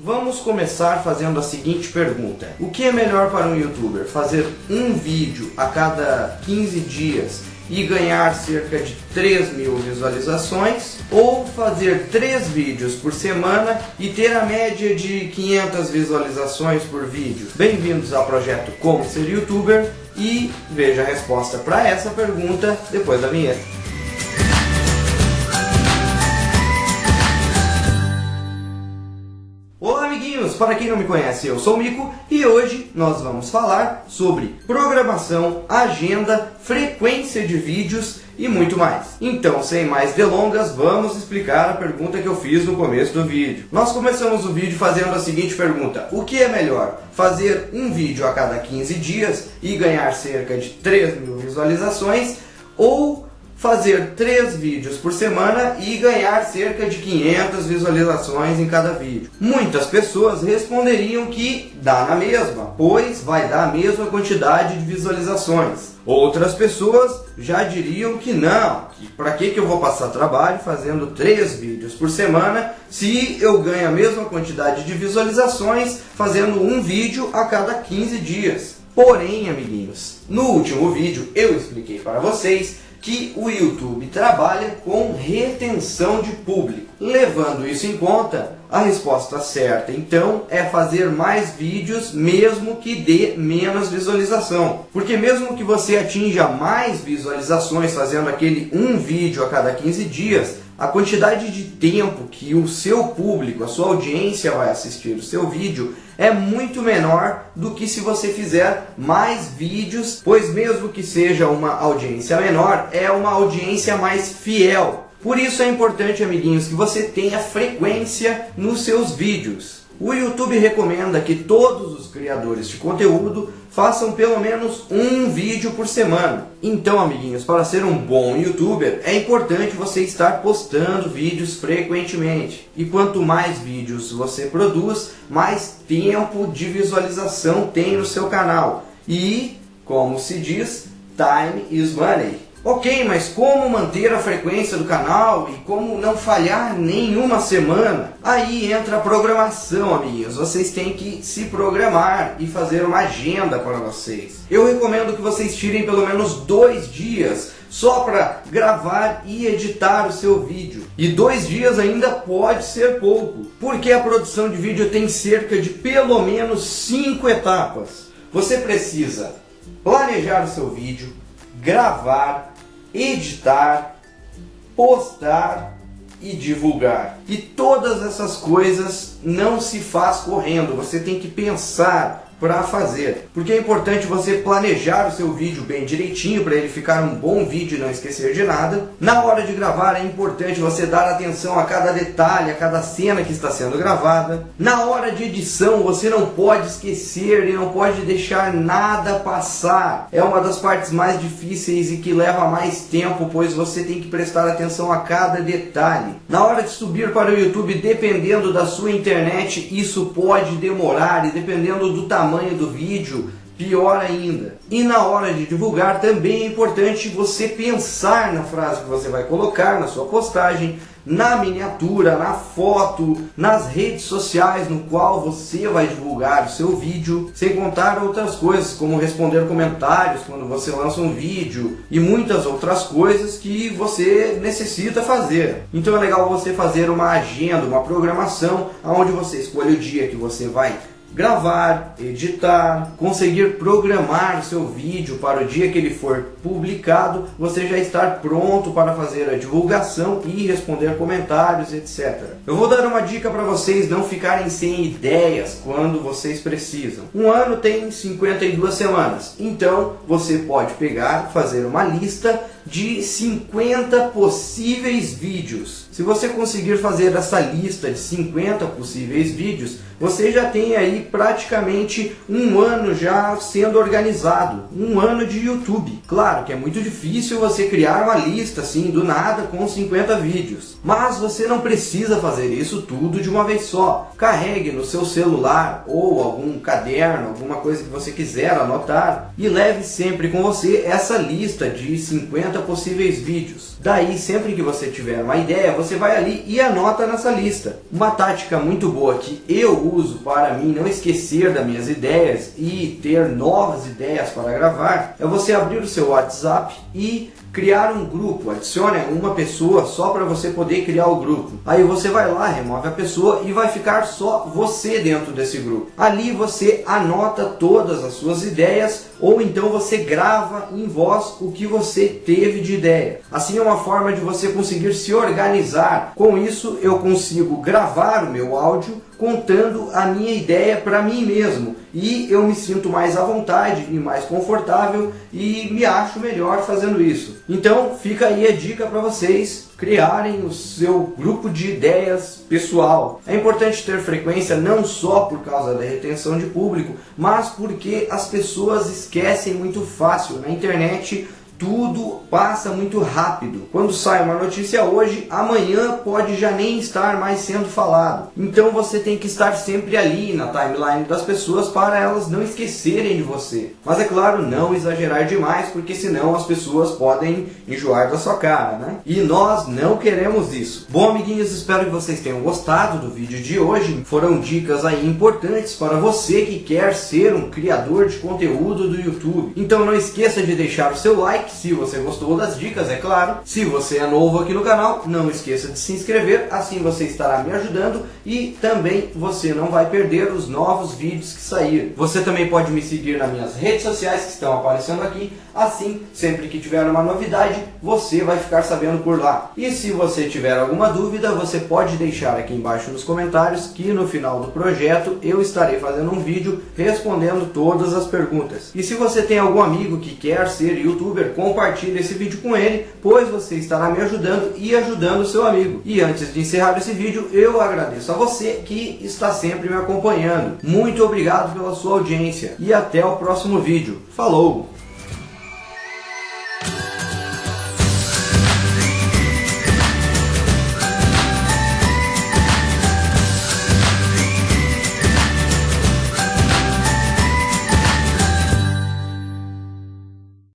Vamos começar fazendo a seguinte pergunta. O que é melhor para um youtuber? Fazer um vídeo a cada 15 dias e ganhar cerca de 3 mil visualizações ou fazer 3 vídeos por semana e ter a média de 500 visualizações por vídeo. Bem-vindos ao projeto Como Ser Youtuber e veja a resposta para essa pergunta depois da vinheta. Para quem não me conhece, eu sou o Mico e hoje nós vamos falar sobre programação, agenda, frequência de vídeos e muito mais. Então, sem mais delongas, vamos explicar a pergunta que eu fiz no começo do vídeo. Nós começamos o vídeo fazendo a seguinte pergunta. O que é melhor? Fazer um vídeo a cada 15 dias e ganhar cerca de 3 mil visualizações ou fazer três vídeos por semana e ganhar cerca de 500 visualizações em cada vídeo. Muitas pessoas responderiam que dá na mesma, pois vai dar a mesma quantidade de visualizações. Outras pessoas já diriam que não, que para que, que eu vou passar trabalho fazendo três vídeos por semana se eu ganho a mesma quantidade de visualizações fazendo um vídeo a cada 15 dias. Porém, amiguinhos, no último vídeo eu expliquei para vocês que o YouTube trabalha com retenção de público. Levando isso em conta, a resposta certa então é fazer mais vídeos mesmo que dê menos visualização. Porque mesmo que você atinja mais visualizações fazendo aquele um vídeo a cada 15 dias, a quantidade de tempo que o seu público, a sua audiência vai assistir o seu vídeo é muito menor do que se você fizer mais vídeos, pois mesmo que seja uma audiência menor, é uma audiência mais fiel. Por isso é importante, amiguinhos, que você tenha frequência nos seus vídeos. O YouTube recomenda que todos os criadores de conteúdo façam pelo menos um vídeo por semana. Então, amiguinhos, para ser um bom youtuber, é importante você estar postando vídeos frequentemente. E quanto mais vídeos você produz, mais tempo de visualização tem no seu canal. E, como se diz, time is money. Ok, mas como manter a frequência do canal e como não falhar nenhuma semana? Aí entra a programação, amiguinhos. Vocês têm que se programar e fazer uma agenda para vocês. Eu recomendo que vocês tirem pelo menos dois dias só para gravar e editar o seu vídeo. E dois dias ainda pode ser pouco, porque a produção de vídeo tem cerca de pelo menos cinco etapas. Você precisa planejar o seu vídeo, gravar, editar, postar e divulgar. E todas essas coisas não se faz correndo, você tem que pensar para fazer. Porque é importante você planejar o seu vídeo bem direitinho para ele ficar um bom vídeo e não esquecer de nada. Na hora de gravar é importante você dar atenção a cada detalhe, a cada cena que está sendo gravada. Na hora de edição você não pode esquecer e não pode deixar nada passar. É uma das partes mais difíceis e que leva mais tempo, pois você tem que prestar atenção a cada detalhe. Na hora de subir para o YouTube, dependendo da sua internet, isso pode demorar e dependendo do tamanho tamanho do vídeo, pior ainda. E na hora de divulgar também é importante você pensar na frase que você vai colocar na sua postagem, na miniatura, na foto, nas redes sociais no qual você vai divulgar o seu vídeo, sem contar outras coisas como responder comentários quando você lança um vídeo e muitas outras coisas que você necessita fazer. Então é legal você fazer uma agenda, uma programação onde você escolhe o dia que você vai gravar, editar, conseguir programar seu vídeo para o dia que ele for publicado, você já estar pronto para fazer a divulgação e responder comentários, etc. Eu vou dar uma dica para vocês não ficarem sem ideias quando vocês precisam. Um ano tem 52 semanas, então você pode pegar, fazer uma lista de 50 possíveis vídeos. Se você conseguir fazer essa lista de 50 possíveis vídeos, você já tem aí praticamente um ano já sendo organizado, um ano de YouTube. Claro que é muito difícil você criar uma lista assim do nada com 50 vídeos, mas você não precisa fazer isso tudo de uma vez só. Carregue no seu celular ou algum caderno, alguma coisa que você quiser anotar e leve sempre com você essa lista de 50 possíveis vídeos. Daí, sempre que você tiver uma ideia, você vai ali e anota nessa lista. Uma tática muito boa que eu uso para mim não esquecer das minhas ideias e ter novas ideias para gravar é você abrir o seu WhatsApp e criar um grupo, adicione uma pessoa só para você poder criar o grupo. Aí você vai lá, remove a pessoa e vai ficar só você dentro desse grupo. Ali você anota todas as suas ideias ou então você grava em voz o que você teve de ideia. Assim é uma forma de você conseguir se organizar. Com isso eu consigo gravar o meu áudio contando a minha ideia para mim mesmo e eu me sinto mais à vontade e mais confortável e me acho melhor fazendo isso. Então fica aí a dica para vocês criarem o seu grupo de ideias pessoal. É importante ter frequência não só por causa da retenção de público, mas porque as pessoas esquecem muito fácil. Na internet tudo passa muito rápido. Quando sai uma notícia hoje, amanhã pode já nem estar mais sendo falado. Então você tem que estar sempre ali na timeline das pessoas para elas não esquecerem de você. Mas é claro, não exagerar demais, porque senão as pessoas podem enjoar da sua cara, né? E nós não queremos isso. Bom, amiguinhos, espero que vocês tenham gostado do vídeo de hoje. Foram dicas aí importantes para você que quer ser um criador de conteúdo do YouTube. Então não esqueça de deixar o seu like like se você gostou das dicas, é claro. Se você é novo aqui no canal, não esqueça de se inscrever, assim você estará me ajudando e também você não vai perder os novos vídeos que sair. Você também pode me seguir nas minhas redes sociais que estão aparecendo aqui, assim, sempre que tiver uma novidade, você vai ficar sabendo por lá. E se você tiver alguma dúvida, você pode deixar aqui embaixo nos comentários que no final do projeto eu estarei fazendo um vídeo respondendo todas as perguntas. E se você tem algum amigo que quer ser youtuber, compartilhe esse vídeo com ele, pois você estará me ajudando e ajudando o seu amigo. E antes de encerrar esse vídeo, eu agradeço a você que está sempre me acompanhando. Muito obrigado pela sua audiência e até o próximo vídeo. Falou!